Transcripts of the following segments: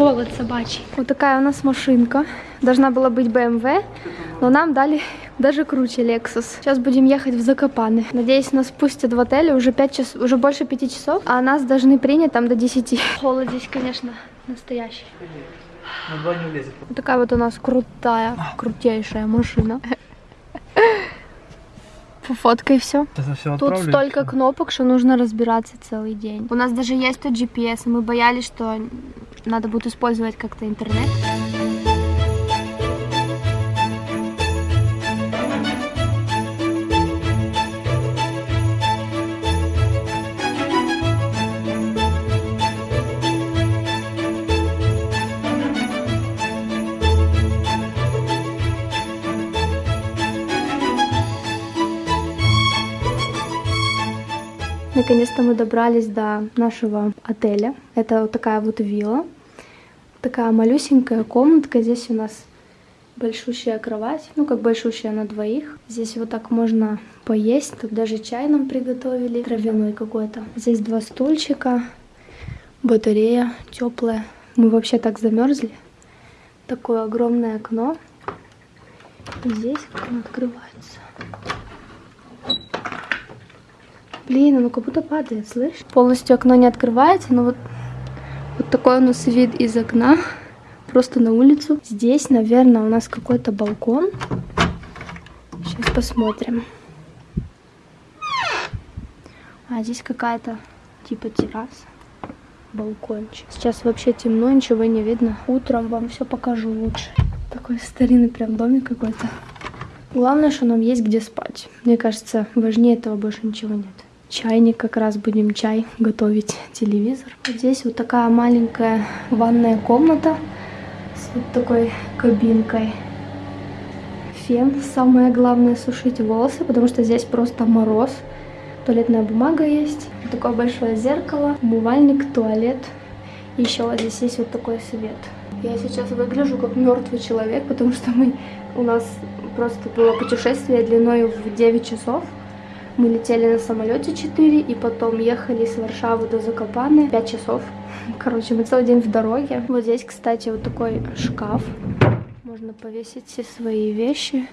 холод собачий. Вот такая у нас машинка. Должна была быть BMW, но нам дали даже круче Lexus. Сейчас будем ехать в Закопаны. Надеюсь, нас пустят в отеле уже 5 час, уже больше 5 часов, а нас должны принять там до 10. Холод здесь, конечно, настоящий. На два не влезет. Вот такая вот у нас крутая, крутейшая машина. Фоткай все. Все Тут отправлю. столько кнопок, что нужно разбираться целый день. У нас даже есть тут GPS, и мы боялись, что надо будет использовать как-то интернет. Наконец-то мы добрались до нашего отеля. Это вот такая вот вилла. Такая малюсенькая комнатка. Здесь у нас большущая кровать. Ну, как большущая на двоих. Здесь вот так можно поесть. Тут даже чай нам приготовили. Травяной какой-то. Здесь два стульчика. Батарея теплая. Мы вообще так замерзли. Такое огромное окно. И здесь окно открывается. Блин, оно как будто падает, слышь? Полностью окно не открывается, но вот, вот такой у нас вид из окна. Просто на улицу. Здесь, наверное, у нас какой-то балкон. Сейчас посмотрим. А здесь какая-то типа терраса. Балкончик. Сейчас вообще темно, ничего не видно. Утром вам все покажу лучше. Такой старинный прям домик какой-то. Главное, что нам есть где спать. Мне кажется, важнее этого больше ничего нет. Чайник, как раз будем чай готовить, телевизор. Здесь вот такая маленькая ванная комната с вот такой кабинкой. Фен, самое главное сушить волосы, потому что здесь просто мороз. Туалетная бумага есть, вот такое большое зеркало, умывальник, туалет. Еще вот здесь есть вот такой свет. Я сейчас выгляжу как мертвый человек, потому что мы у нас просто было путешествие длиной в 9 часов. Мы летели на самолете 4 и потом ехали с Варшавы до Закопаны 5 часов. Короче, мы целый день в дороге. Вот здесь, кстати, вот такой шкаф. Можно повесить все свои вещи.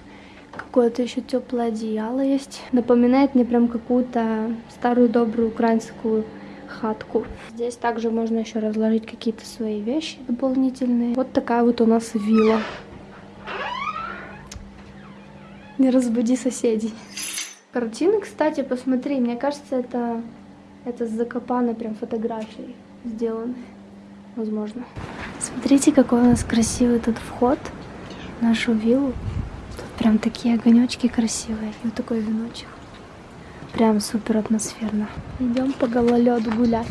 Какое-то еще теплое одеяло есть. Напоминает мне прям какую-то старую добрую украинскую хатку. Здесь также можно еще разложить какие-то свои вещи дополнительные. Вот такая вот у нас вилла. Не разбуди соседей. Картины, кстати, посмотри, мне кажется, это, это с Закопана прям фотографии сделаны. Возможно. Смотрите, какой у нас красивый тут вход в нашу виллу. Тут прям такие огонечки красивые. И вот такой веночек. Прям супер атмосферно. Идем по гололеду гулять.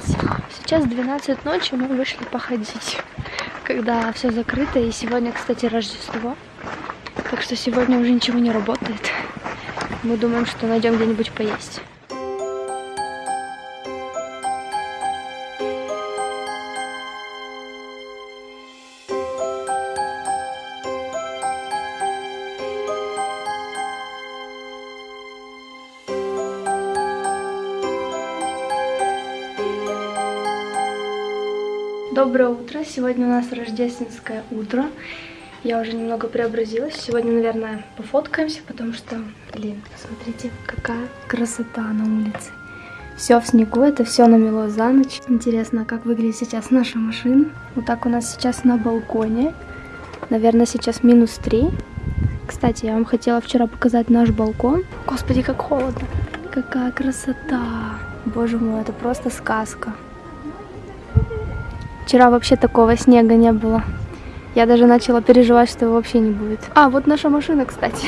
Сейчас 12 ночи, мы вышли походить, когда все закрыто. И сегодня, кстати, Рождество. Так что сегодня уже ничего не работает. Мы думаем, что найдем где-нибудь поесть. Доброе утро! Сегодня у нас рождественское утро. Я уже немного преобразилась. Сегодня, наверное, пофоткаемся, потому что, блин, посмотрите, какая красота на улице. Все в снегу, это все намело за ночь. Интересно, как выглядит сейчас наша машина. Вот так у нас сейчас на балконе. Наверное, сейчас минус 3. Кстати, я вам хотела вчера показать наш балкон. Господи, как холодно. Какая красота. Боже мой, это просто сказка. Вчера вообще такого снега не было. Я даже начала переживать, что его вообще не будет. А, вот наша машина, кстати.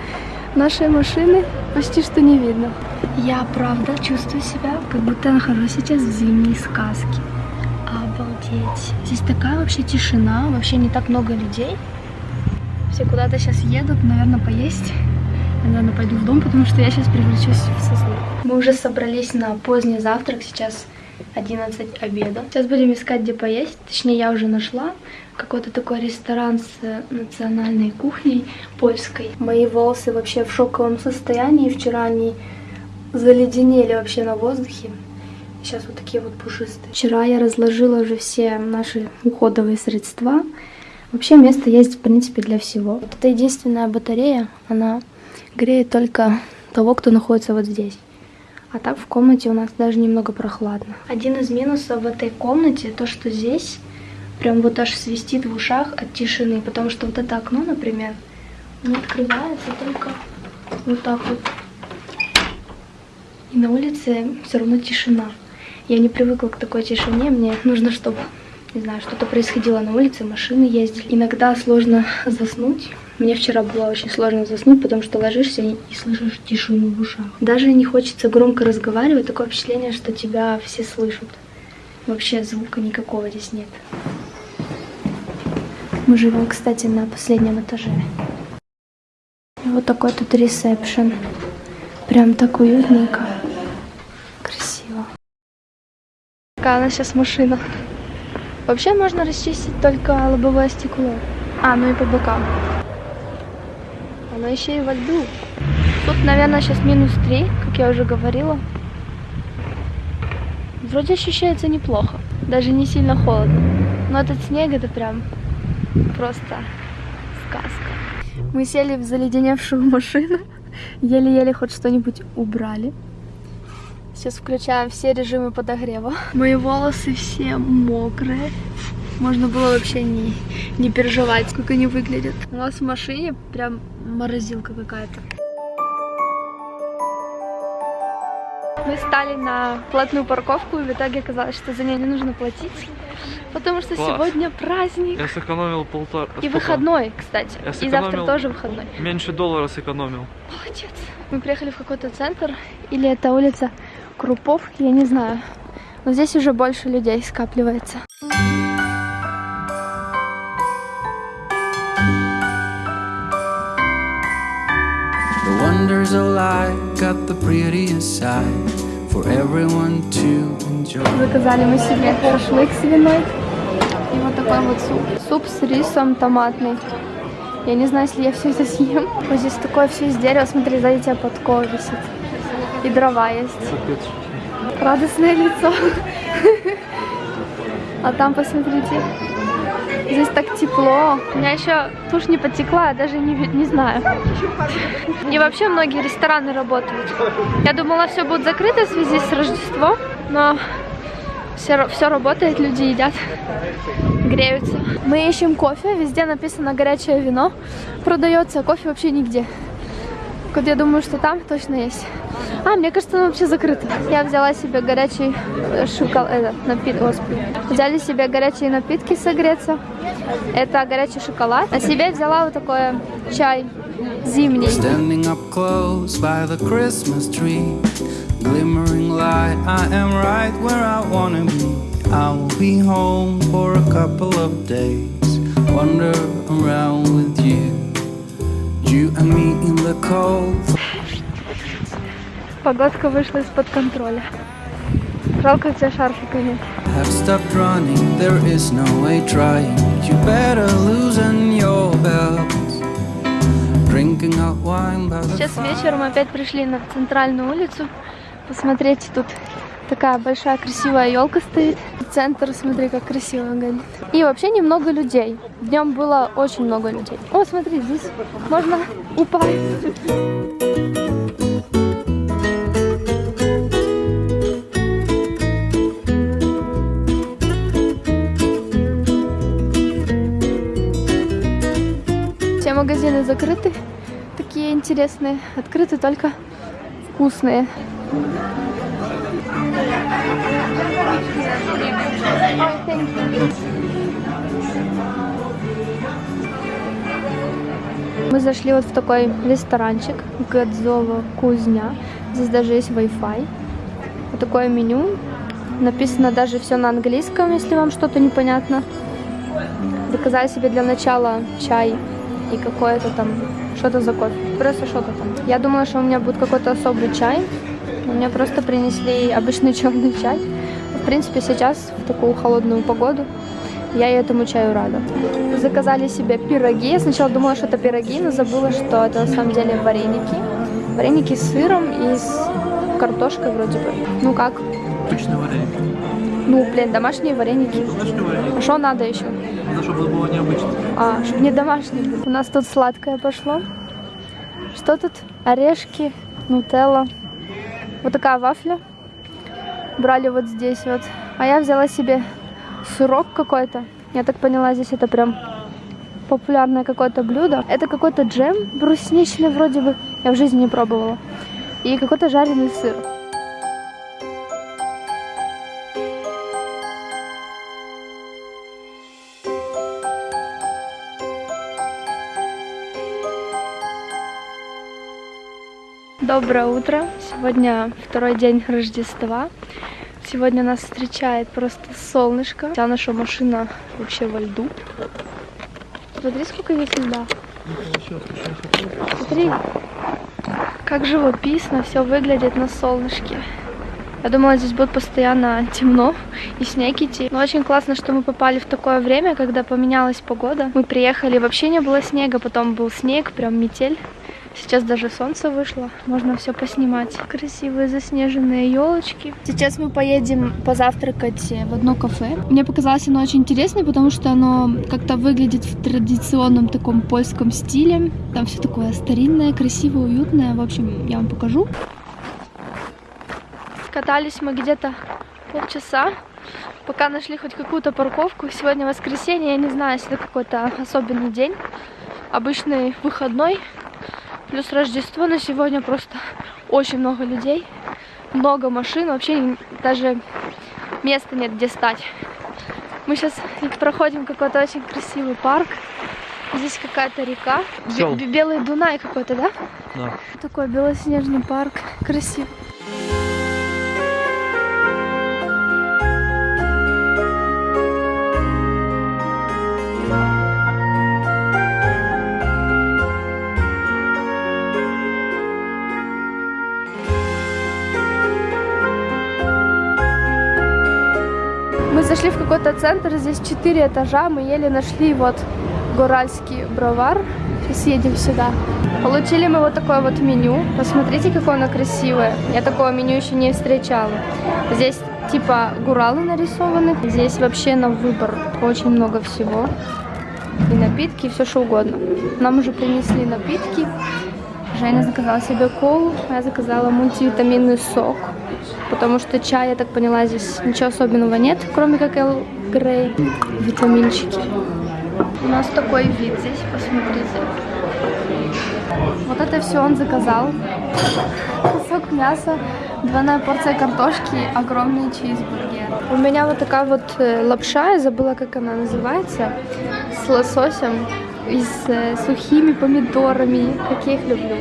Нашей машины почти что не видно. Я, правда, чувствую себя, как будто нахожусь сейчас в зимней сказке. Обалдеть. Здесь такая вообще тишина, вообще не так много людей. Все куда-то сейчас едут, наверное, поесть. Я, наверное, пойду в дом, потому что я сейчас превращусь в сосну. Мы уже собрались на поздний завтрак, сейчас 11 обеда. Сейчас будем искать, где поесть. Точнее, я уже нашла какой-то такой ресторан с национальной кухней польской. Мои волосы вообще в шоковом состоянии. Вчера они заледенели вообще на воздухе. Сейчас вот такие вот пушистые. Вчера я разложила уже все наши уходовые средства. Вообще место есть, в принципе, для всего. Вот это единственная батарея, она греет только того, кто находится вот здесь. А так в комнате у нас даже немного прохладно. Один из минусов в этой комнате, то что здесь прям вот аж свистит в ушах от тишины. Потому что вот это окно, например, оно открывается только вот так вот. И на улице все равно тишина. Я не привыкла к такой тишине, мне нужно, чтобы, не знаю, что-то происходило на улице, машины ездили. Иногда сложно заснуть. Мне вчера было очень сложно заснуть, потому что ложишься и, слышишь тишину в ушах. Даже не хочется громко разговаривать, такое впечатление, что тебя все слышат. Вообще звука никакого здесь нет. Мы живем, кстати, на последнем этаже. И вот такой тут ресепшн. Прям так уютненько. Красиво. Какая у нас сейчас машина. Вообще можно расчистить только лобовое стекло. А, ну и по бокам. Оно еще и во льду. Тут, наверное, сейчас минус 3, как я уже говорила. Вроде ощущается неплохо. Даже не сильно холодно. Но этот снег это прям просто сказка. Мы сели в заледеневшую машину. Еле-еле хоть что-нибудь убрали. Сейчас включаем все режимы подогрева. Мои волосы все мокрые. Можно было вообще не, не переживать, как они выглядят. У нас в машине прям морозилка какая-то. Мы стали на платную парковку, и в итоге оказалось, что за нее не нужно платить. Потому что Класс. сегодня праздник. Я сэкономил полтора... И сколько? выходной, кстати. Я И завтра тоже выходной. Меньше доллара сэкономил. Молодец. Мы приехали в какой-то центр, или это улица Круповки, я не знаю. Но здесь уже больше людей скапливается. The wonders of life got the prettiest side for everyone to enjoy. Заказали мы себе шашлык свиной. И вот такой вот суп. Суп с рисом томатный. Я не знаю, если я все это съем. Вот здесь такое все из дерева. Смотри, сзади тебя подкова висит. И дрова есть. Радостное лицо. А там, посмотрите, здесь так тепло. У меня еще тушь не потекла, я даже не, не знаю. И вообще многие рестораны работают. Я думала, все будет закрыто в связи с Рождеством, но все, все работает, люди едят, греются. Мы ищем кофе, везде написано горячее вино. Продается, кофе вообще нигде. Вот я думаю, что там точно есть. А, мне кажется, оно вообще закрыто. Я взяла себе горячий шоколад, это, напит... Господи. Взяли себе горячие напитки согреться. Это горячий шоколад. А себе взяла вот такой чай зимний. Glimmering light, I am right where I wanna be. I be home for a couple of days, wander around with you. You and me in the cold. Погодка вышла из-под контроля. Жалко, у тебя шарфика нет. Have stopped running, there is no way trying. You better loosen your belts. Drinking hot wine by the Сейчас вечером опять пришли на центральную улицу. Посмотрите, тут такая большая красивая елка стоит. Центр, смотри, как красиво горит. И вообще немного людей. Днем было очень много людей. О, смотри, здесь можно упасть. Магазины закрыты, такие интересные. Открыты только вкусные. Мы зашли вот в такой ресторанчик Годзова Кузня. Здесь даже есть Wi-Fi. Вот такое меню. Написано даже все на английском, если вам что-то непонятно. Заказали себе для начала чай и какое-то там, что-то за кофе. Просто что-то там. Я думала, что у меня будет какой-то особый чай. Но мне просто принесли обычный черный чай. В принципе, сейчас, в такую холодную погоду, я этому чаю рада. Заказали себе пироги. Я сначала думала, что это пироги, но забыла, что это на самом деле вареники. Вареники с сыром и с картошкой вроде бы. Ну как? Обычный вареник. Ну, блин, домашние вареники. Домашний вареник. А что надо еще? Надо, чтобы было необычно. А, чтобы не домашние. У нас тут сладкое пошло. Что тут? Орешки, нутелла. Вот такая вафля. Брали вот здесь вот. А я взяла себе сырок какой-то. Я так поняла, здесь это прям популярное какое-то блюдо. Это какой-то джем брусничный вроде бы. Я в жизни не пробовала. И какой-то жареный сыр. Доброе утро. Сегодня второй день Рождества. Сегодня нас встречает просто солнышко. Вся наша машина вообще во льду. Смотри, сколько здесь льда. Смотри, как живописно все выглядит на солнышке. Я думала, здесь будет постоянно темно и снег идти. Но очень классно, что мы попали в такое время, когда поменялась погода. Мы приехали, вообще не было снега, потом был снег, прям метель. Сейчас даже солнце вышло, можно все поснимать. Красивые заснеженные елочки. Сейчас мы поедем позавтракать в одно кафе. Мне показалось оно очень интересное, потому что оно как-то выглядит в традиционном таком польском стиле. Там все такое старинное, красивое, уютное. В общем, я вам покажу. Катались мы где-то полчаса, пока нашли хоть какую-то парковку. Сегодня воскресенье, я не знаю, если это какой-то особенный день. Обычный выходной, Плюс Рождество, но сегодня просто очень много людей, много машин, вообще даже места нет, где стать. Мы сейчас проходим какой-то очень красивый парк. Здесь какая-то река. Белый Дунай какой-то, да? Да. Такой белоснежный парк. Красивый. Какой-то центр, здесь четыре этажа, мы еле нашли вот Горальский бровар. Сейчас едем сюда. Получили мы вот такое вот меню. Посмотрите, какое оно красивое. Я такого меню еще не встречала. Здесь типа гуралы нарисованы. Здесь вообще на выбор очень много всего. И напитки, и все что угодно. Нам уже принесли напитки. Женя заказала себе колу, а я заказала мультивитаминный сок. Потому что чай, я так поняла, здесь ничего особенного нет, кроме как Эл Грей. Витаминчики. У нас такой вид здесь, посмотрите. Вот это все он заказал. Кусок мяса, двойная порция картошки, огромный чизбургер. У меня вот такая вот э, лапша, я забыла, как она называется, с лососем и с э, сухими помидорами, как я их люблю.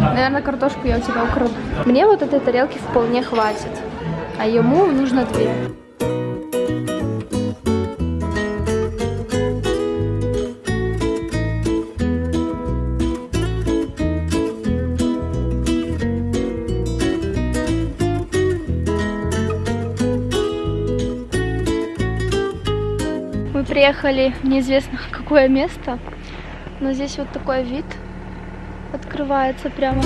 Наверное, картошку я у тебя украду. Мне вот этой тарелки вполне хватит, а ему нужно две. Мы приехали в неизвестно какое место, но здесь вот такой вид открывается прямо.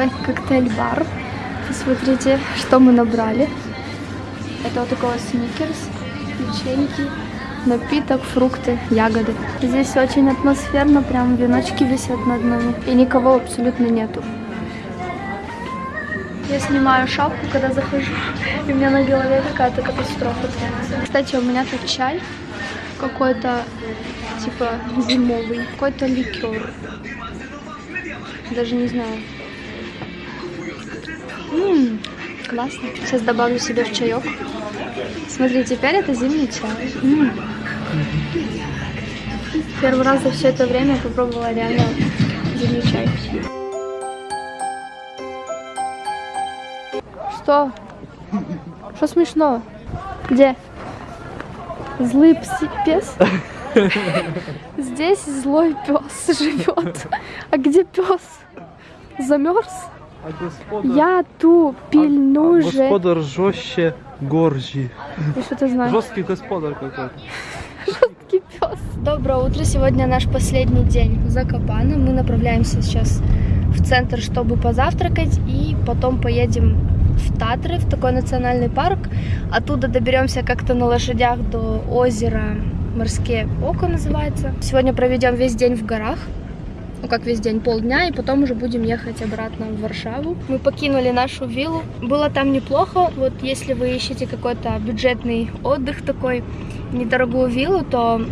Такой коктейль-бар. Посмотрите, что мы набрали. Это вот такой сникерс, печеньки, напиток, фрукты, ягоды. Здесь очень атмосферно, прям веночки висят над нами. И никого абсолютно нету. Я снимаю шапку, когда захожу, и у меня на голове какая-то катастрофа. Кстати, у меня тут чай какой-то, типа, зимовый, какой-то ликер. Даже не знаю. М, классно. Сейчас добавлю себе в чаек. Смотри, теперь это зимний чай. М. Первый раз за все это время я попробовала реально зимний чай. Что? Что смешно? Где? Злый пси- пес? Здесь злой пес живет. А где пес? Замерз? А господар... Я ту пільну а же. Господар жестче горжи. И что ты знаешь? Жесткий господар какой-то. Жесткий пес. Доброе утро. Сегодня наш последний день в Закопане. Мы направляемся сейчас в центр, чтобы позавтракать. И потом поедем в Татры, в такой национальный парк. Оттуда доберемся как-то на лошадях до озера Морское Око называется. Сегодня проведем весь день в горах. Как весь день, полдня, и потом уже будем ехать обратно в Варшаву. Мы покинули нашу виллу. Было там неплохо. Вот если вы ищете какой-то бюджетный отдых такой, недорогую виллу, то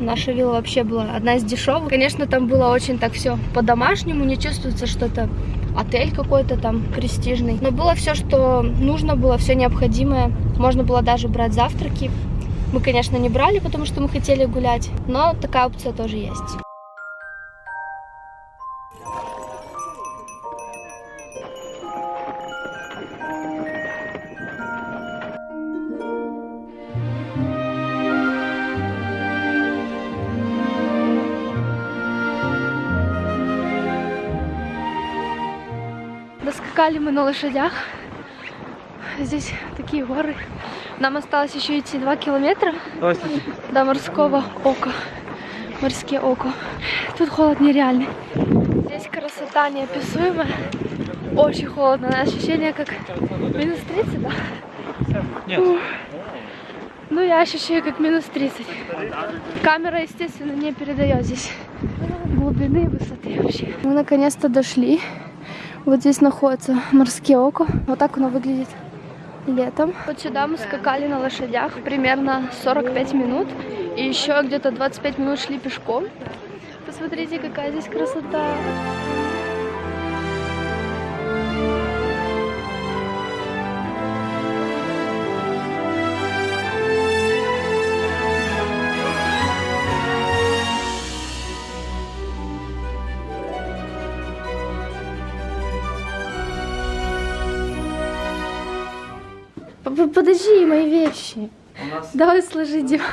наша вилла вообще была одна из дешевых. Конечно, там было очень так все по-домашнему, не чувствуется что-то отель какой-то там престижный. Но было все, что нужно было, все необходимое. Можно было даже брать завтраки. Мы, конечно, не брали, потому что мы хотели гулять, но такая опция тоже есть. Доскакали мы на лошадях. Здесь такие горы. Нам осталось еще идти 2 километра Здравствуйте. до морского ока. Морское око. Тут холод нереальный. Здесь красота неописуемая. Очень холодно. Ощущение как минус 30, да? Нет. Ну, я ощущаю как минус 30. Камера, естественно, не передает здесь глубины и высоты вообще. Мы наконец-то дошли. Вот здесь находится морское око. Вот так оно выглядит летом. Вот сюда мы скакали на лошадях примерно 45 минут. И еще где-то 25 минут шли пешком. Посмотрите, какая здесь красота. Подожди, мои вещи. Нас Давай сложи диван.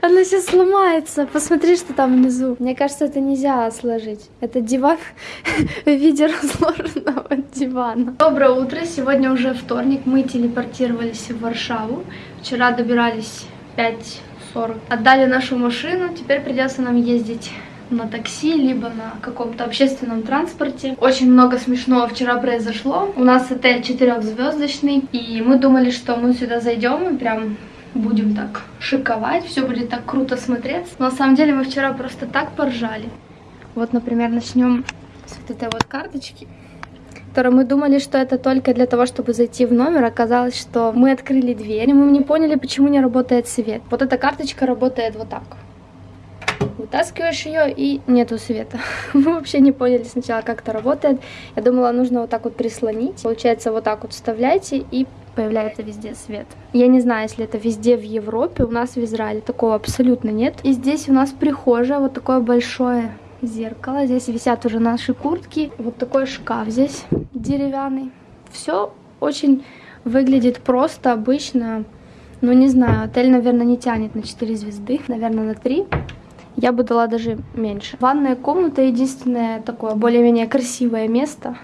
Она сейчас сломается. Посмотри, что там внизу. Мне кажется, это нельзя сложить. Это диван в виде разложенного дивана. Доброе утро. Сегодня уже вторник. Мы телепортировались в Варшаву. Вчера добирались 5.40. Отдали нашу машину. Теперь придется нам ездить на такси, либо на каком-то общественном транспорте. Очень много смешного вчера произошло. У нас отель четырехзвездочный, и мы думали, что мы сюда зайдем и прям будем так шиковать, все будет так круто смотреться. Но на самом деле мы вчера просто так поржали. Вот, например, начнем с вот этой вот карточки которой мы думали, что это только для того, чтобы зайти в номер. Оказалось, что мы открыли дверь, и мы не поняли, почему не работает свет. Вот эта карточка работает вот так. Вытаскиваешь ее и нету света. Мы вообще не поняли сначала, как это работает. Я думала, нужно вот так вот прислонить. Получается, вот так вот вставляете и появляется везде свет. Я не знаю, если это везде в Европе, у нас в Израиле такого абсолютно нет. И здесь у нас прихожая, вот такое большое зеркало. Здесь висят уже наши куртки. Вот такой шкаф здесь деревянный. Все очень выглядит просто, обычно. Ну, не знаю, отель, наверное, не тянет на 4 звезды, наверное, на 3. Я бы дала даже меньше. Ванная комната единственное такое более-менее красивое место,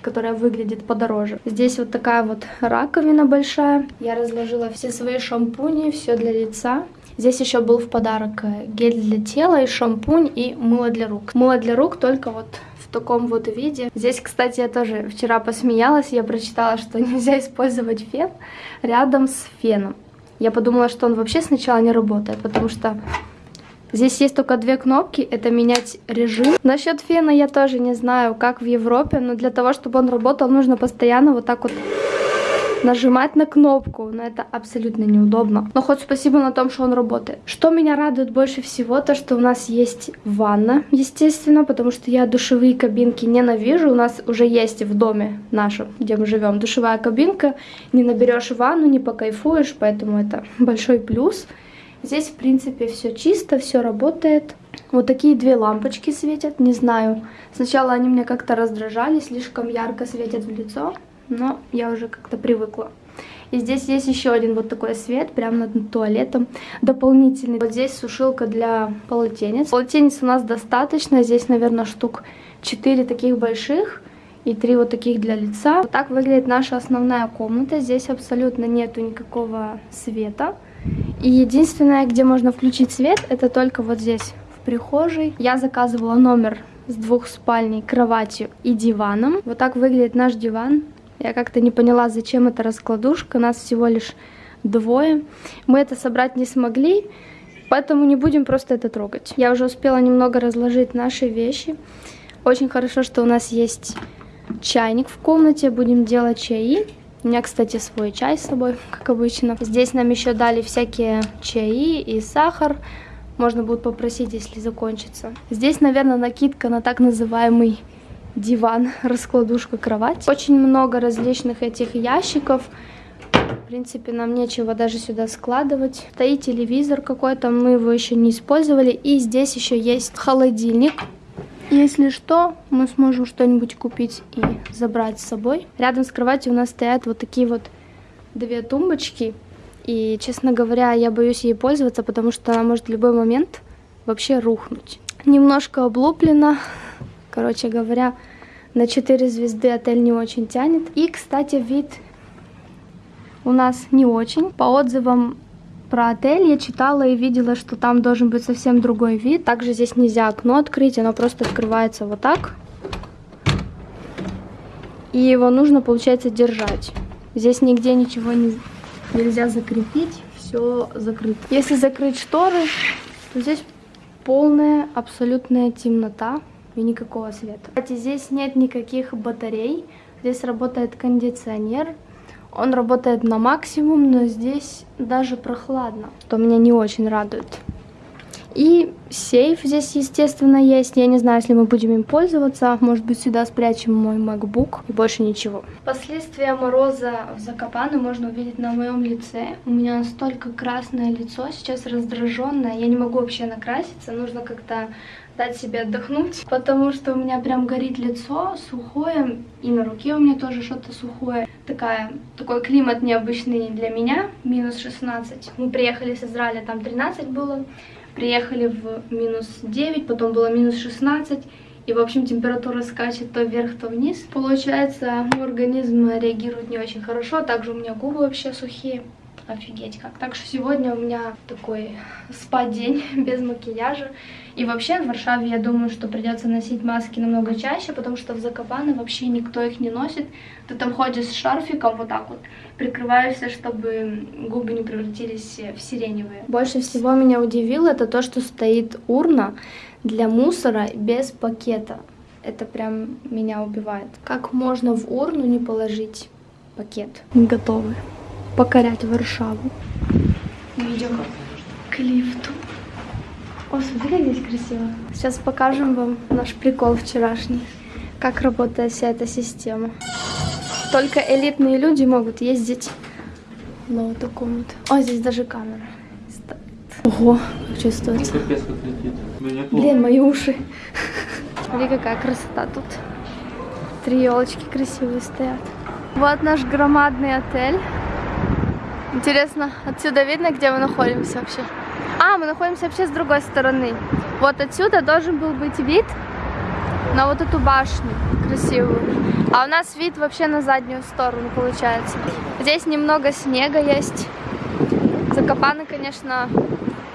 которое выглядит подороже. Здесь вот такая вот раковина большая. Я разложила все свои шампуни, все для лица. Здесь еще был в подарок э, гель для тела и шампунь и мыло для рук. Мыло для рук только вот в таком вот виде. Здесь, кстати, я тоже вчера посмеялась, я прочитала, что нельзя использовать фен рядом с феном. Я подумала, что он вообще сначала не работает, потому что Здесь есть только две кнопки, это менять режим. Насчет фена я тоже не знаю, как в Европе, но для того, чтобы он работал, нужно постоянно вот так вот нажимать на кнопку, но это абсолютно неудобно. Но хоть спасибо на том, что он работает. Что меня радует больше всего, то что у нас есть ванна, естественно, потому что я душевые кабинки ненавижу. У нас уже есть в доме нашем, где мы живем, душевая кабинка. Не наберешь ванну, не покайфуешь, поэтому это большой плюс. Здесь, в принципе, все чисто, все работает. Вот такие две лампочки светят, не знаю. Сначала они мне как-то раздражали, слишком ярко светят в лицо, но я уже как-то привыкла. И здесь есть еще один вот такой свет, прямо над туалетом, дополнительный. Вот здесь сушилка для полотенец. Полотенец у нас достаточно, здесь, наверное, штук 4 таких больших и 3 вот таких для лица. Вот так выглядит наша основная комната. Здесь абсолютно нету никакого света. И единственное, где можно включить свет, это только вот здесь, в прихожей. Я заказывала номер с двух спальней, кроватью и диваном. Вот так выглядит наш диван. Я как-то не поняла, зачем эта раскладушка. Нас всего лишь двое. Мы это собрать не смогли, поэтому не будем просто это трогать. Я уже успела немного разложить наши вещи. Очень хорошо, что у нас есть чайник в комнате. Будем делать чаи. У меня, кстати, свой чай с собой, как обычно. Здесь нам еще дали всякие чаи и сахар. Можно будет попросить, если закончится. Здесь, наверное, накидка на так называемый диван, раскладушка, кровать. Очень много различных этих ящиков. В принципе, нам нечего даже сюда складывать. Стоит телевизор какой-то, мы его еще не использовали. И здесь еще есть холодильник. Если что, мы сможем что-нибудь купить и забрать с собой. Рядом с кроватью у нас стоят вот такие вот две тумбочки. И, честно говоря, я боюсь ей пользоваться, потому что она может в любой момент вообще рухнуть. Немножко облуплена. Короче говоря, на 4 звезды отель не очень тянет. И, кстати, вид у нас не очень. По отзывам про отель я читала и видела, что там должен быть совсем другой вид. Также здесь нельзя окно открыть, оно просто открывается вот так. И его нужно, получается, держать. Здесь нигде ничего не, нельзя закрепить, все закрыто. Если закрыть шторы, то здесь полная абсолютная темнота и никакого света. Кстати, здесь нет никаких батарей, здесь работает кондиционер. Он работает на максимум, но здесь даже прохладно, что меня не очень радует. И сейф здесь, естественно, есть. Я не знаю, если мы будем им пользоваться. Может быть, сюда спрячем мой MacBook и больше ничего. Последствия мороза в Закопане можно увидеть на моем лице. У меня настолько красное лицо, сейчас раздраженное. Я не могу вообще накраситься. Нужно как-то дать себе отдохнуть, потому что у меня прям горит лицо сухое, и на руке у меня тоже что-то сухое. Такая, такой климат необычный для меня, минус 16. Мы приехали с Израиля, там 13 было, приехали в минус 9, потом было минус 16, и, в общем, температура скачет то вверх, то вниз. Получается, мой организм реагирует не очень хорошо, также у меня губы вообще сухие. Офигеть как. Так что сегодня у меня такой спа-день без макияжа. И вообще в Варшаве я думаю, что придется носить маски намного чаще, потому что в Закопане вообще никто их не носит. Ты там ходишь с шарфиком вот так вот, прикрываешься, чтобы губы не превратились в сиреневые. Больше всего меня удивило это то, что стоит урна для мусора без пакета. Это прям меня убивает. Как можно в урну не положить пакет? Готовы покорять Варшаву. Мы идем к лифту. О, смотри, как здесь красиво. Сейчас покажем вам наш прикол вчерашний. Как работает вся эта система. Только элитные люди могут ездить на вот таком вот. О, здесь даже камера стоит. Ого, как чувствуется. Блин, мои уши. Смотри, какая красота тут. Три елочки красивые стоят. Вот наш громадный отель. Интересно, отсюда видно, где мы находимся вообще? А, мы находимся вообще с другой стороны. Вот отсюда должен был быть вид на вот эту башню красивую. А у нас вид вообще на заднюю сторону получается. Здесь немного снега есть. Закопаны, конечно,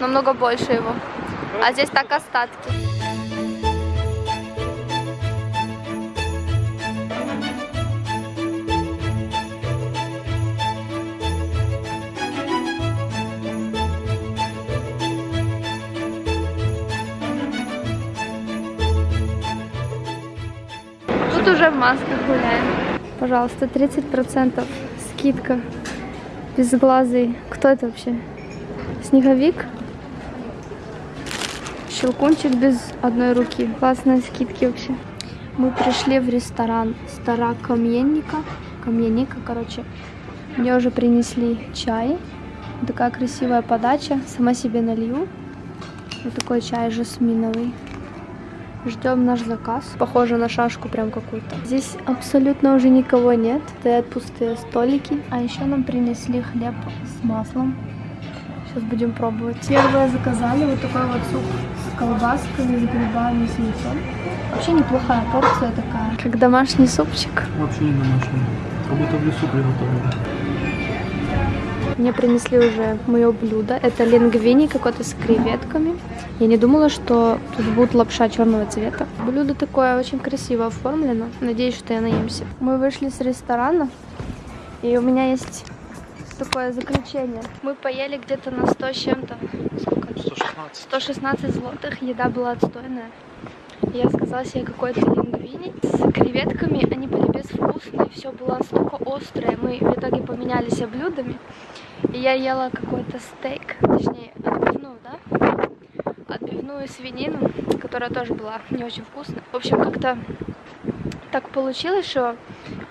намного больше его. А здесь так остатки. Тут уже в масках гуляем. Пожалуйста, 30% скидка. Безглазый. Кто это вообще? Снеговик? Щелкунчик без одной руки. Классные скидки вообще. Мы пришли в ресторан Стара Каменника. Каменника, короче. Мне уже принесли чай. Такая красивая подача. Сама себе налью. Вот такой чай жасминовый. Ждем наш заказ. Похоже на шашку прям какую-то. Здесь абсолютно уже никого нет. Стоят пустые столики. А еще нам принесли хлеб с маслом. Сейчас будем пробовать. Первое заказали вот такой вот суп с колбасками, с грибами, с яйцом. Вообще неплохая порция такая. Как домашний супчик. Вообще не домашний. Как будто в лесу приготовили. Мне принесли уже мое блюдо. Это лингвини какой-то с креветками. Я не думала, что тут будет лапша черного цвета. Блюдо такое очень красиво оформлено. Надеюсь, что я наемся. Мы вышли с ресторана, и у меня есть такое заключение. Мы поели где-то на 100 с чем-то. Сколько? 116. 116 злотых. Еда была отстойная. Я заказала себе какой-то лингвини с креветками. Они были безвкусные, все было настолько острое. Мы в итоге поменялись блюдами. И я ела какой-то стейк, точнее, отбивную, да? Отбивную свинину, которая тоже была не очень вкусная. В общем, как-то так получилось, что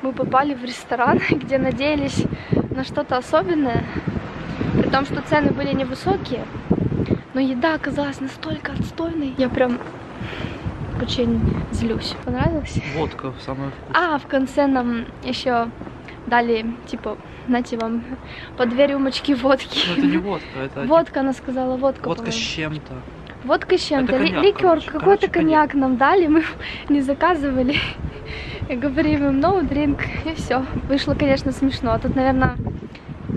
мы попали в ресторан, где надеялись на что-то особенное. При том, что цены были невысокие. Но еда оказалась настолько отстойной. Я прям очень злюсь. Понравилось? Водка самая вкусная. А, в конце нам еще дали, типа, знаете, вам по две рюмочки водки. Ну это не водка, это Водка, она сказала, водка. водка с чем-то. Водка с чем-то. Ликер, какой-то коньяк нам дали, мы не заказывали. Говорим им, no drink, и все. Вышло, конечно, смешно. А тут, наверное,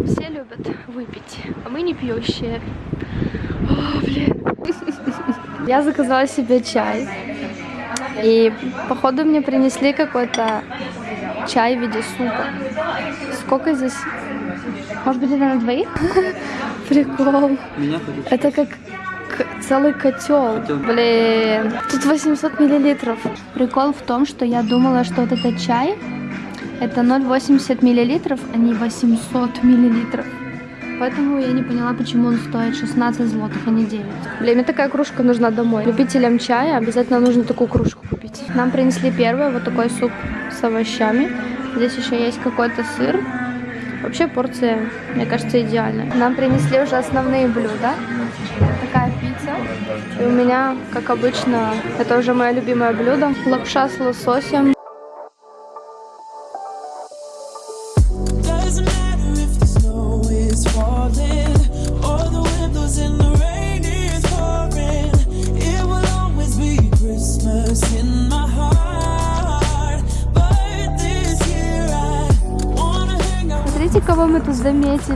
все любят выпить, а мы не пьющие. О, блин. Я заказала себе чай. И, походу, мне принесли какой-то чай в виде супа. Сколько здесь? Может быть, это на двоих? Прикол. Это как целый котел. Блин, тут 800 миллилитров. Прикол в том, что я думала, что вот этот чай это 0,80 миллилитров, а не 800 миллилитров. Поэтому я не поняла, почему он стоит 16 злотых, а не 9. Блин, мне такая кружка нужна домой. Любителям чая обязательно нужно такую кружку. Нам принесли первое, вот такой суп с овощами. Здесь еще есть какой-то сыр. Вообще порция, мне кажется, идеальная. Нам принесли уже основные блюда. Такая пицца. И у меня, как обычно, это уже мое любимое блюдо. Лапша с лососем.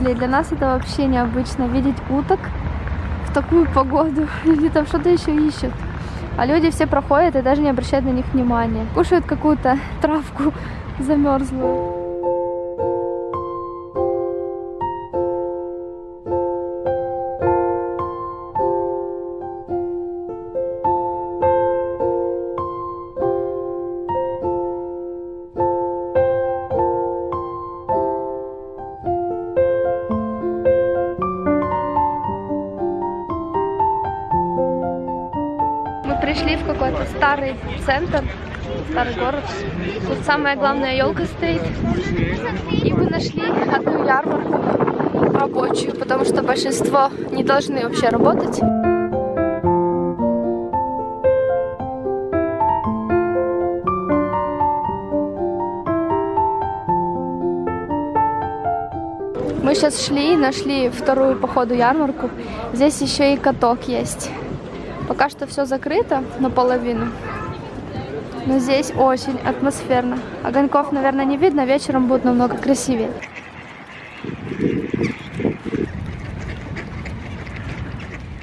Заметили. Для нас это вообще необычно видеть уток в такую погоду. Или там что-то еще ищут. А люди все проходят и даже не обращают на них внимания. Кушают какую-то травку замерзлую. Центр, старый город. Тут самая главная елка стоит. И мы нашли одну ярмарку рабочую, потому что большинство не должны вообще работать. Мы сейчас шли и нашли вторую походу ярмарку. Здесь еще и каток есть. Пока что все закрыто наполовину. Но здесь очень атмосферно. Огоньков, наверное, не видно, вечером будет намного красивее.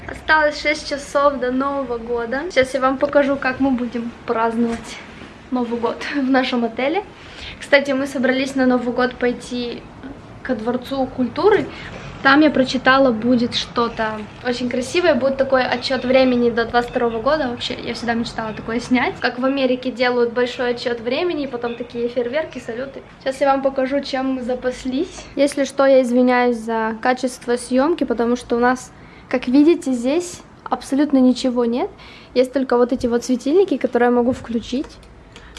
Осталось 6 часов до Нового года. Сейчас я вам покажу, как мы будем праздновать Новый год в нашем отеле. Кстати, мы собрались на Новый год пойти ко Дворцу культуры. Там я прочитала, будет что-то очень красивое, будет такой отчет времени до 22 года. Вообще, я всегда мечтала такое снять. Как в Америке делают большой отчет времени, и потом такие фейерверки, салюты. Сейчас я вам покажу, чем мы запаслись. Если что, я извиняюсь за качество съемки, потому что у нас, как видите, здесь абсолютно ничего нет. Есть только вот эти вот светильники, которые я могу включить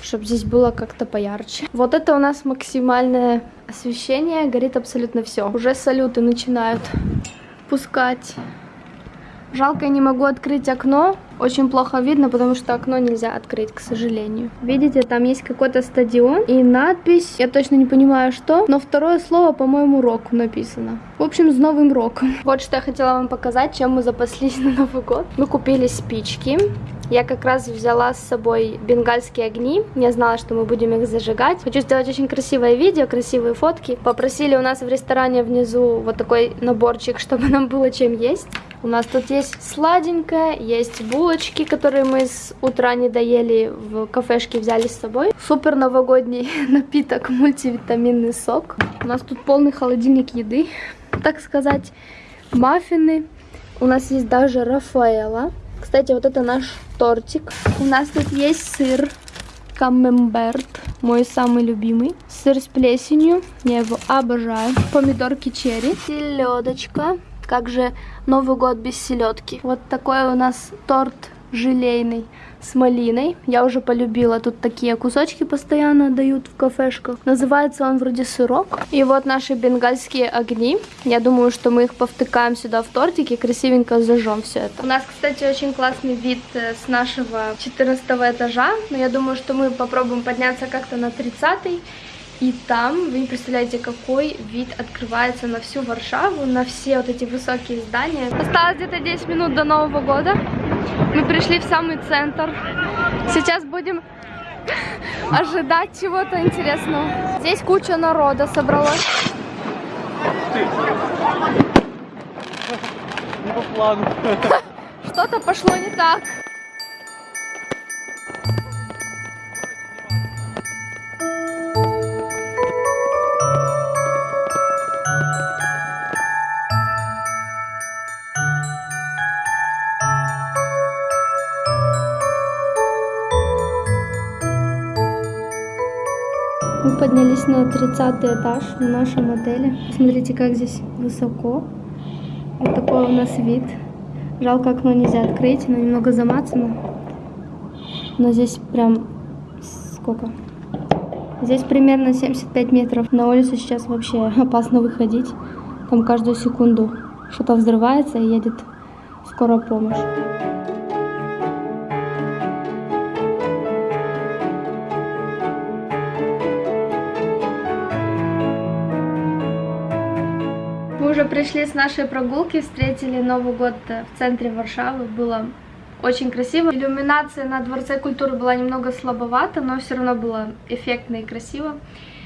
чтобы здесь было как-то поярче. Вот это у нас максимальное освещение, горит абсолютно все. Уже салюты начинают пускать Жалко, я не могу открыть окно. Очень плохо видно, потому что окно нельзя открыть, к сожалению. Видите, там есть какой-то стадион и надпись, я точно не понимаю что, но второе слово, по-моему, рок написано. В общем, с Новым роком. Вот что я хотела вам показать, чем мы запаслись на Новый год. Мы купили спички. Я как раз взяла с собой бенгальские огни. Я знала, что мы будем их зажигать. Хочу сделать очень красивое видео, красивые фотки. Попросили у нас в ресторане внизу вот такой наборчик, чтобы нам было чем есть. У нас тут есть сладенькое, есть булочки, которые мы с утра не доели, в кафешке взяли с собой. Супер новогодний напиток, мультивитаминный сок. У нас тут полный холодильник еды, так сказать, маффины. У нас есть даже Рафаэла. Кстати, вот это наш тортик. У нас тут есть сыр камемберт, мой самый любимый. Сыр с плесенью, я его обожаю. Помидорки черри, селедочка, как же Новый год без селедки. Вот такой у нас торт желейный с малиной. Я уже полюбила. Тут такие кусочки постоянно дают в кафешках. Называется он вроде сырок. И вот наши бенгальские огни. Я думаю, что мы их повтыкаем сюда в тортик и красивенько зажжем все это. У нас, кстати, очень классный вид э, с нашего 14 этажа. Но я думаю, что мы попробуем подняться как-то на 30 -й. И там, вы не представляете, какой вид открывается на всю Варшаву, на все вот эти высокие здания. Осталось где-то 10 минут до Нового года. Мы пришли в самый центр. Сейчас будем ожидать чего-то интересного. Здесь куча народа собралась. Не по плану. Что-то пошло не так. Поднялись на 30 этаж в нашем отеле. Смотрите, как здесь высоко. Вот такой у нас вид. Жалко, окно нельзя открыть, оно немного замацано. Но здесь прям сколько? Здесь примерно 75 метров. На улицу сейчас вообще опасно выходить. Там каждую секунду что-то взрывается и едет скорая помощь. Уже пришли с нашей прогулки, встретили Новый год в центре Варшавы. Было очень красиво. Иллюминация на Дворце культуры была немного слабовата, но все равно было эффектно и красиво.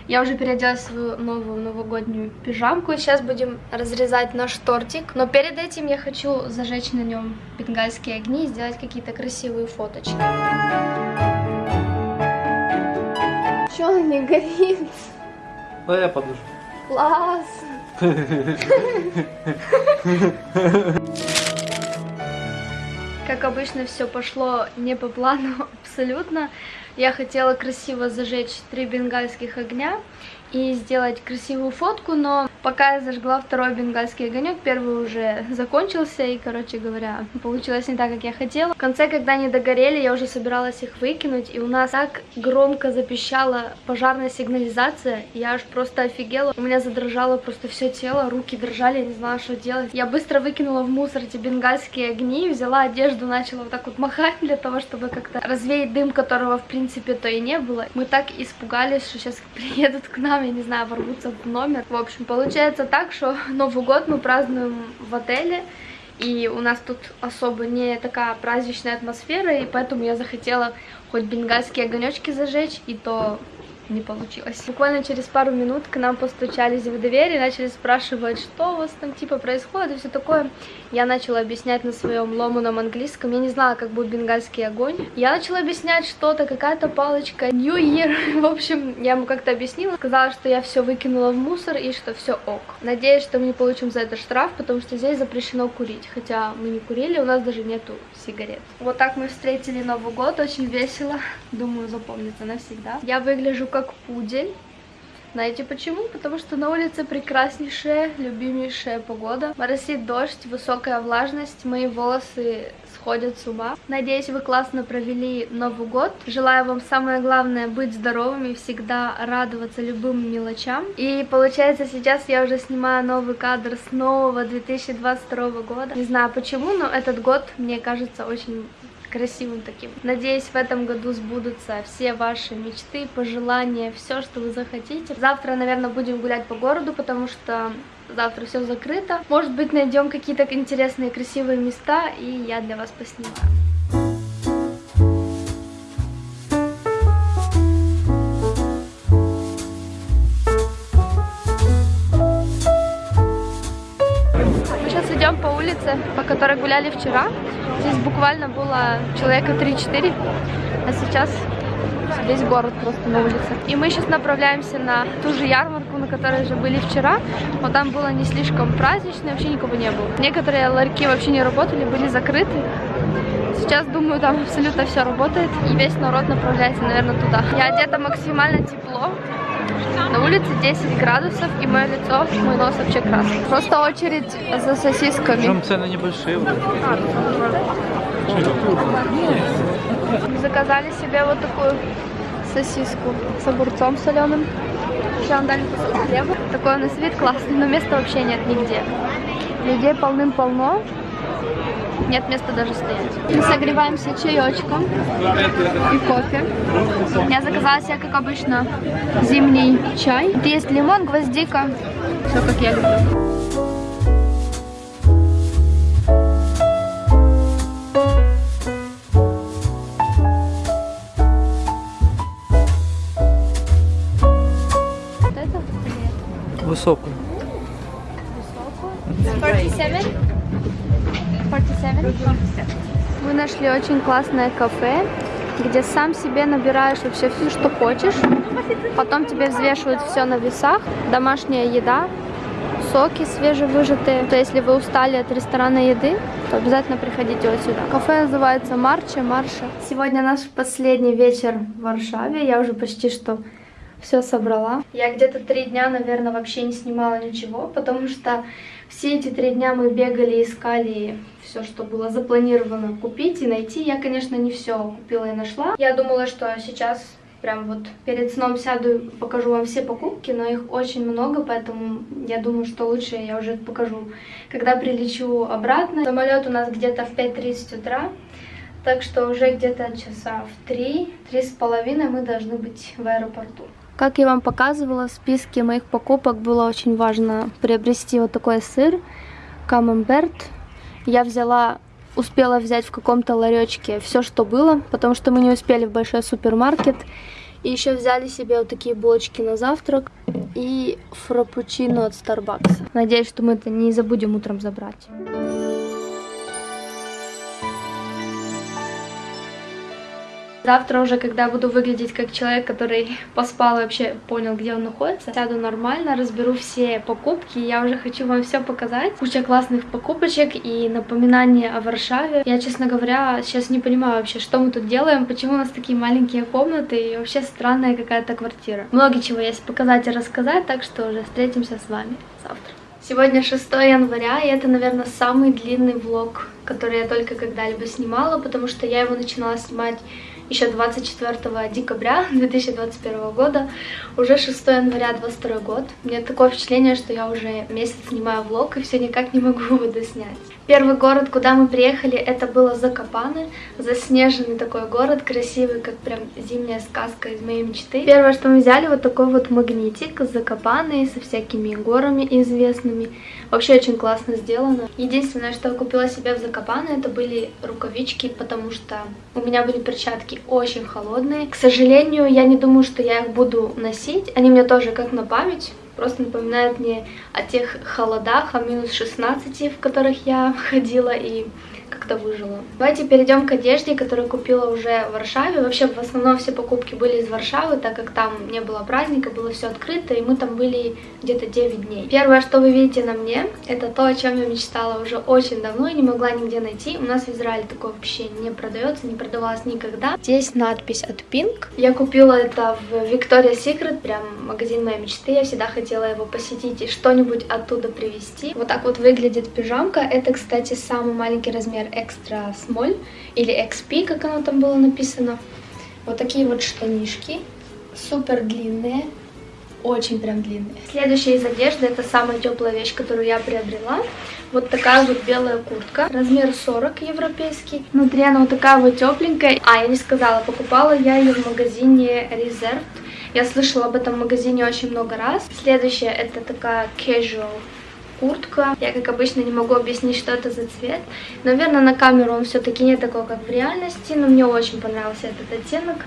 Я уже переоделась в свою новую новогоднюю пижамку. И сейчас будем разрезать наш тортик. Но перед этим я хочу зажечь на нем бенгальские огни и сделать какие-то красивые фоточки. Че он не горит? Да я подушку. Класс! Как обычно, все пошло не по плану абсолютно. Я хотела красиво зажечь три бенгальских огня и сделать красивую фотку, но пока я зажгла второй бенгальский огонек, первый уже закончился, и, короче говоря, получилось не так, как я хотела. В конце, когда они догорели, я уже собиралась их выкинуть, и у нас так громко запищала пожарная сигнализация, я аж просто офигела. У меня задрожало просто все тело, руки дрожали, я не знала, что делать. Я быстро выкинула в мусор эти бенгальские огни, взяла одежду, начала вот так вот махать для того, чтобы как-то развеять дым, которого, в принципе, то и не было. Мы так испугались, что сейчас приедут к нам, я не знаю, ворвутся в номер. В общем, получается так, что Новый год мы празднуем в отеле, и у нас тут особо не такая праздничная атмосфера, и поэтому я захотела хоть бенгальские огонечки зажечь, и то не получилось. Буквально через пару минут к нам постучались в дверь и начали спрашивать, что у вас там типа происходит и все такое. Я начала объяснять на своем ломаном английском. Я не знала, как будет бенгальский огонь. Я начала объяснять что-то, какая-то палочка, New Year. В общем, я ему как-то объяснила. Сказала, что я все выкинула в мусор и что все ок. Надеюсь, что мы не получим за это штраф, потому что здесь запрещено курить. Хотя мы не курили, у нас даже нету сигарет. Вот так мы встретили Новый год, очень весело. Думаю, запомнится навсегда. Я выгляжу как пудель. Знаете почему? Потому что на улице прекраснейшая, любимейшая погода. Моросит дождь, высокая влажность, мои волосы сходят с ума. Надеюсь, вы классно провели Новый год. Желаю вам самое главное быть здоровыми, всегда радоваться любым мелочам. И получается, сейчас я уже снимаю новый кадр с нового 2022 года. Не знаю почему, но этот год мне кажется очень красивым таким. Надеюсь, в этом году сбудутся все ваши мечты, пожелания, все, что вы захотите. Завтра, наверное, будем гулять по городу, потому что завтра все закрыто. Может быть, найдем какие-то интересные, красивые места, и я для вас поснимаю. Идем по улице, по которой гуляли вчера. Здесь буквально было человека 3-4, а сейчас весь город просто на улице. И мы сейчас направляемся на ту же ярмарку, на которой же были вчера. Вот там было не слишком празднично, вообще никого не было. Некоторые ларьки вообще не работали, были закрыты. Сейчас, думаю, там абсолютно все работает, и весь народ направляется, наверное, туда. Я одета максимально тепло. На улице 10 градусов, и мое лицо, мой нос вообще красный. Просто очередь за сосисками. Причем цены небольшие. Заказали себе вот такую сосиску с огурцом соленым. Еще нам дали кусок хлеба. Такой у нас вид классный, но места вообще нет нигде. Людей полным-полно. Нет места даже стоять. Мы согреваемся чаечком и кофе. Я заказала себе, как обычно, зимний чай. Тут есть лимон, гвоздика. Все, как я люблю. Вот это? Высокую. 47? 47? Мы нашли очень классное кафе, где сам себе набираешь вообще все, что хочешь. Потом тебе взвешивают все на весах. Домашняя еда, соки свежевыжатые. То если вы устали от ресторанной еды, то обязательно приходите вот сюда. Кафе называется Марча, Марша. Сегодня наш последний вечер в Варшаве. Я уже почти что все собрала. Я где-то три дня, наверное, вообще не снимала ничего, потому что все эти три дня мы бегали, искали все, что было запланировано купить и найти. Я, конечно, не все купила и нашла. Я думала, что сейчас прям вот перед сном сяду и покажу вам все покупки, но их очень много, поэтому я думаю, что лучше я уже покажу, когда прилечу обратно. Самолет у нас где-то в 5.30 утра. Так что уже где-то часа в три, три с половиной мы должны быть в аэропорту. Как я вам показывала, в списке моих покупок было очень важно приобрести вот такой сыр камемберт. Я взяла, успела взять в каком-то ларечке все, что было, потому что мы не успели в большой супермаркет. И еще взяли себе вот такие булочки на завтрак и фрапучино от Starbucks. Надеюсь, что мы это не забудем утром забрать. Завтра уже, когда буду выглядеть как человек, который поспал и вообще понял, где он находится, сяду нормально, разберу все покупки. Я уже хочу вам все показать. Куча классных покупочек и напоминания о Варшаве. Я, честно говоря, сейчас не понимаю вообще, что мы тут делаем, почему у нас такие маленькие комнаты и вообще странная какая-то квартира. Много чего есть показать и рассказать, так что уже встретимся с вами завтра. Сегодня 6 января, и это, наверное, самый длинный влог, который я только когда-либо снимала, потому что я его начинала снимать еще 24 декабря 2021 года, уже 6 января 2022 год. У меня такое впечатление, что я уже месяц снимаю влог и все никак не могу его доснять. Первый город, куда мы приехали, это было Закопаны. Заснеженный такой город, красивый, как прям зимняя сказка из моей мечты. Первое, что мы взяли, вот такой вот магнитик Закопаны со всякими горами известными. Вообще очень классно сделано. Единственное, что я купила себе в Закопаны, это были рукавички, потому что у меня были перчатки очень холодные. К сожалению, я не думаю, что я их буду носить. Они мне тоже как на память. Просто напоминает мне о тех холодах, о минус 16, в которых я ходила, и как-то выжила. Давайте перейдем к одежде, которую купила уже в Варшаве. Вообще, в основном все покупки были из Варшавы, так как там не было праздника, было все открыто, и мы там были где-то 9 дней. Первое, что вы видите на мне, это то, о чем я мечтала уже очень давно и не могла нигде найти. У нас в Израиле такое вообще не продается, не продавалось никогда. Здесь надпись от Pink. Я купила это в Victoria's Secret, прям магазин моей мечты. Я всегда хотела его посетить и что-нибудь оттуда привезти. Вот так вот выглядит пижамка. Это, кстати, самый маленький размер extra small или XP, как оно там было написано. Вот такие вот штанишки, супер длинные, очень прям длинные. Следующая из одежды, это самая теплая вещь, которую я приобрела. Вот такая вот белая куртка, размер 40 европейский. Внутри она вот такая вот тепленькая. А, я не сказала, покупала я ее в магазине Reserved. Я слышала об этом магазине очень много раз. Следующая это такая casual куртка. Я, как обычно, не могу объяснить, что это за цвет. Наверное, на камеру он все-таки не такой, как в реальности, но мне очень понравился этот оттенок.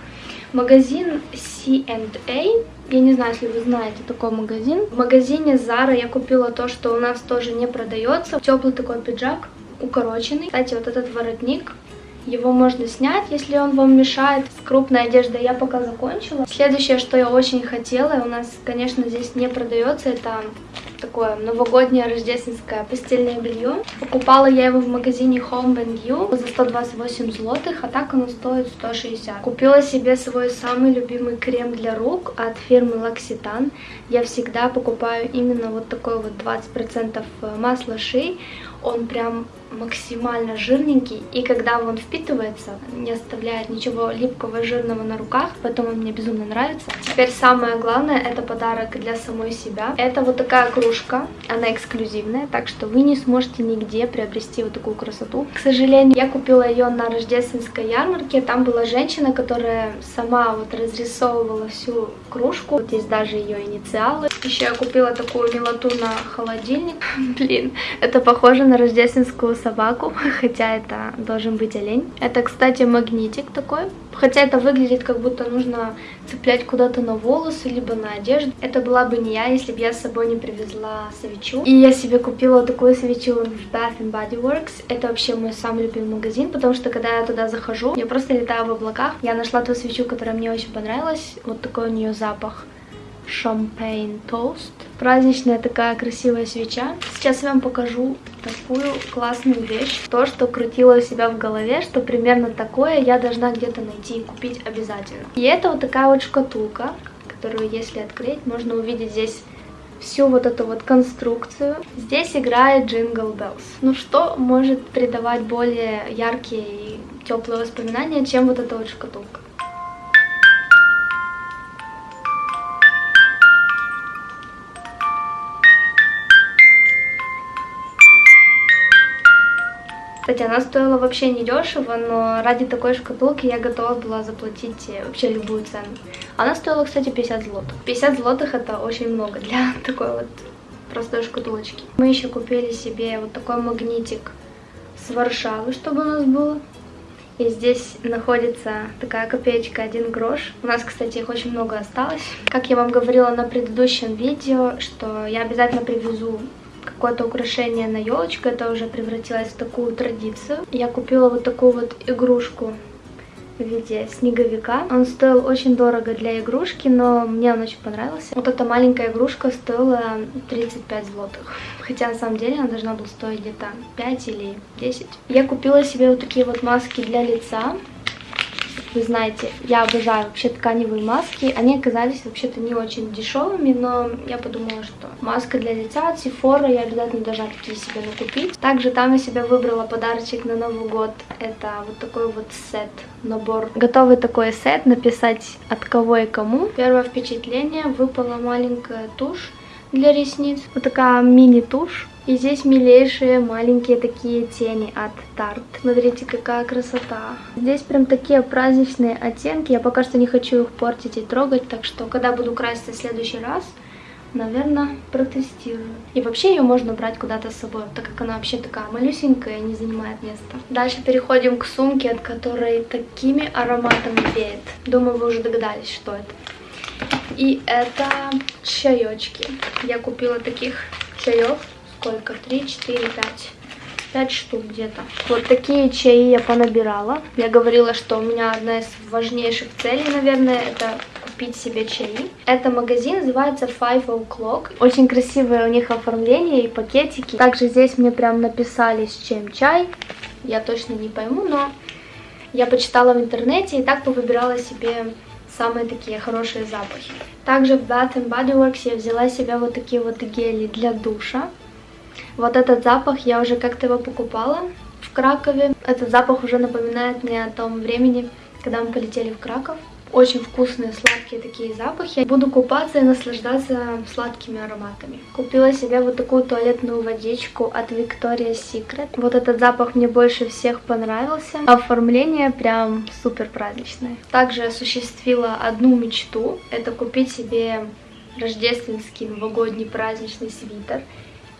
Магазин C&A. Я не знаю, если вы знаете такой магазин. В магазине Zara я купила то, что у нас тоже не продается. Теплый такой пиджак, укороченный. Кстати, вот этот воротник его можно снять, если он вам мешает. С крупной одеждой я пока закончила. Следующее, что я очень хотела, у нас, конечно, здесь не продается, это такое новогоднее рождественское постельное белье. Покупала я его в магазине Home You за 128 злотых, а так оно стоит 160. Купила себе свой самый любимый крем для рук от фирмы L'Occitane. Я всегда покупаю именно вот такой вот 20% масла ши. Он прям максимально жирненький, и когда он впитывается, не оставляет ничего липкого, жирного на руках, поэтому он мне безумно нравится. Теперь самое главное, это подарок для самой себя. Это вот такая кружка, она эксклюзивная, так что вы не сможете нигде приобрести вот такую красоту. К сожалению, я купила ее на рождественской ярмарке, там была женщина, которая сама вот разрисовывала всю кружку, вот здесь даже ее инициалы. Еще я купила такую милоту на холодильник, блин, это похоже на рождественскую собаку, хотя это должен быть олень. Это, кстати, магнитик такой, хотя это выглядит как будто нужно цеплять куда-то на волосы, либо на одежду. Это была бы не я, если бы я с собой не привезла свечу. И я себе купила такую свечу в Bath and Body Works. Это вообще мой самый любимый магазин, потому что когда я туда захожу, я просто летаю в облаках. Я нашла ту свечу, которая мне очень понравилась. Вот такой у нее запах. Champagne Toast. Праздничная такая красивая свеча. Сейчас я вам покажу такую классную вещь. То, что крутила у себя в голове, что примерно такое я должна где-то найти и купить обязательно. И это вот такая вот шкатулка, которую если открыть, можно увидеть здесь всю вот эту вот конструкцию. Здесь играет Jingle Bells. Ну что может придавать более яркие и теплые воспоминания, чем вот эта вот шкатулка? Кстати, она стоила вообще не дешево, но ради такой шкатулки я готова была заплатить э, вообще любую цену. Она стоила, кстати, 50 злотых. 50 злотых это очень много для такой вот простой шкатулочки. Мы еще купили себе вот такой магнитик с Варшавы, чтобы у нас было. И здесь находится такая копеечка, один грош. У нас, кстати, их очень много осталось. Как я вам говорила на предыдущем видео, что я обязательно привезу какое-то украшение на елочку. Это уже превратилось в такую традицию. Я купила вот такую вот игрушку в виде снеговика. Он стоил очень дорого для игрушки, но мне он очень понравился. Вот эта маленькая игрушка стоила 35 злотых. Хотя на самом деле она должна была стоить где-то 5 или 10. Я купила себе вот такие вот маски для лица. Вы знаете, я обожаю вообще тканевые маски. Они оказались вообще-то не очень дешевыми, но я подумала, что маска для лица от Sephora я обязательно должна такие себе накупить. Также там я себе выбрала подарочек на Новый год. Это вот такой вот сет, набор. Готовый такой сет, написать от кого и кому. Первое впечатление, выпала маленькая тушь для ресниц. Вот такая мини-тушь. И здесь милейшие маленькие такие тени от Tarte. Смотрите, какая красота. Здесь прям такие праздничные оттенки. Я пока что не хочу их портить и трогать, так что когда буду краситься в следующий раз, наверное, протестирую. И вообще ее можно брать куда-то с собой, так как она вообще такая малюсенькая и не занимает места. Дальше переходим к сумке, от которой такими ароматами веет. Думаю, вы уже догадались, что это. И это чаечки. Я купила таких чаев сколько? 3, 4, 5. 5 штук где-то. Вот такие чаи я понабирала. Я говорила, что у меня одна из важнейших целей, наверное, это купить себе чаи. Это магазин, называется Five O'Clock. Очень красивое у них оформление и пакетики. Также здесь мне прям написали, с чем чай. Я точно не пойму, но я почитала в интернете и так повыбирала себе самые такие хорошие запахи. Также в Bath Body Works я взяла себе вот такие вот гели для душа. Вот этот запах я уже как-то его покупала в Кракове. Этот запах уже напоминает мне о том времени, когда мы полетели в Краков. Очень вкусные, сладкие такие запахи. Буду купаться и наслаждаться сладкими ароматами. Купила себе вот такую туалетную водичку от Victoria's Secret. Вот этот запах мне больше всех понравился. Оформление прям супер праздничное. Также осуществила одну мечту. Это купить себе рождественский новогодний праздничный свитер.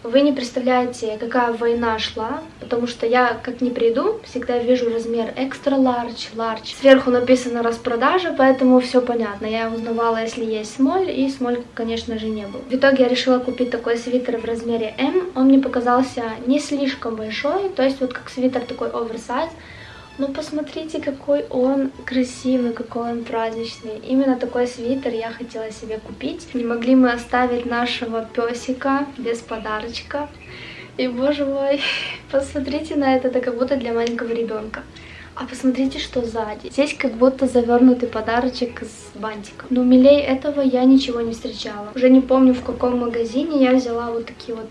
Вы не представляете, какая война шла, потому что я, как не приду, всегда вижу размер extra large, large. Сверху написано распродажа, поэтому все понятно. Я узнавала, если есть смоль, и смоль, конечно же, не было. В итоге я решила купить такой свитер в размере M. Он мне показался не слишком большой, то есть вот как свитер такой оверсайз, но ну, посмотрите, какой он красивый, какой он праздничный. Именно такой свитер я хотела себе купить. Не могли мы оставить нашего песика без подарочка. И, боже мой, посмотрите на это, это как будто для маленького ребенка. А посмотрите, что сзади. Здесь как будто завернутый подарочек с бантиком. Но милей этого я ничего не встречала. Уже не помню, в каком магазине я взяла вот такие вот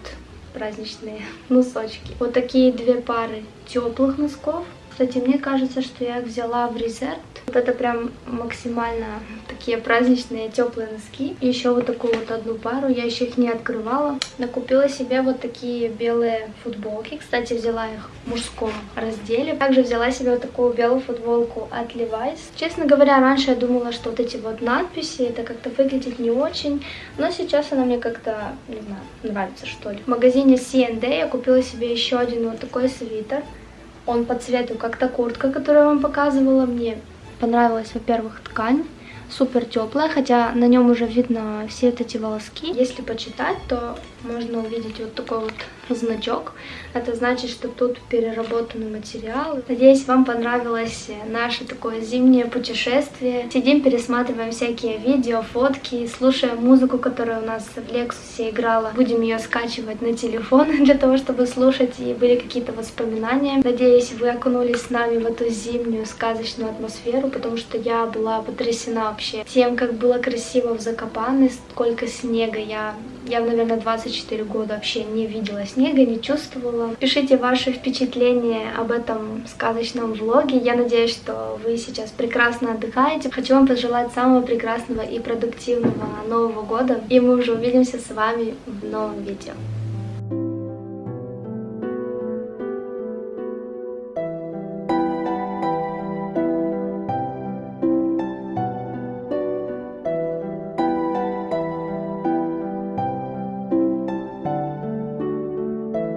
праздничные носочки. Вот такие две пары теплых носков кстати, мне кажется, что я их взяла в резерв. Вот это прям максимально такие праздничные теплые носки. И еще вот такую вот одну пару. Я еще их не открывала. Накупила себе вот такие белые футболки. Кстати, взяла их в мужском разделе. Также взяла себе вот такую белую футболку от Levi's. Честно говоря, раньше я думала, что вот эти вот надписи, это как-то выглядит не очень. Но сейчас она мне как-то, не знаю, нравится что ли. В магазине C&D я купила себе еще один вот такой свитер. Он по цвету как та куртка, которую я вам показывала. Мне понравилась, во-первых, ткань супер теплая, хотя на нем уже видно все вот эти волоски. Если почитать, то можно увидеть вот такой вот значок. Это значит, что тут переработанный материал. Надеюсь, вам понравилось наше такое зимнее путешествие. Сидим, пересматриваем всякие видео, фотки, слушаем музыку, которая у нас в Лексусе играла. Будем ее скачивать на телефон для того, чтобы слушать, и были какие-то воспоминания. Надеюсь, вы окунулись с нами в эту зимнюю сказочную атмосферу, потому что я была потрясена вообще тем, как было красиво в Закопане, сколько снега. Я, я наверное, 24 года вообще не видела снега, не чувствовала. Пишите ваши впечатления об этом сказочном влоге. Я надеюсь, что вы сейчас прекрасно отдыхаете. Хочу вам пожелать самого прекрасного и продуктивного Нового года. И мы уже увидимся с вами в новом видео.